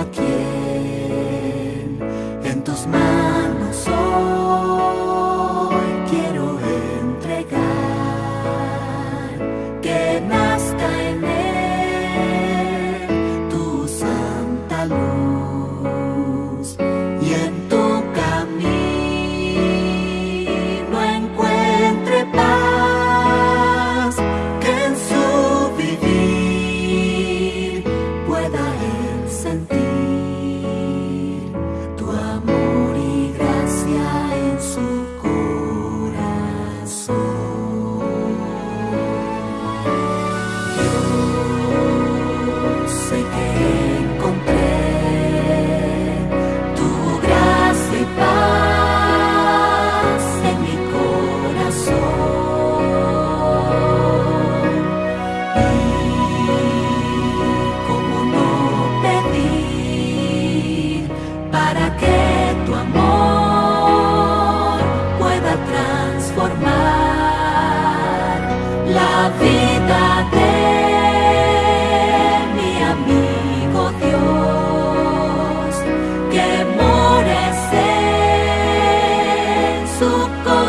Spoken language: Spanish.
aqui. la vida de mi amigo Dios, que mores en su corazón.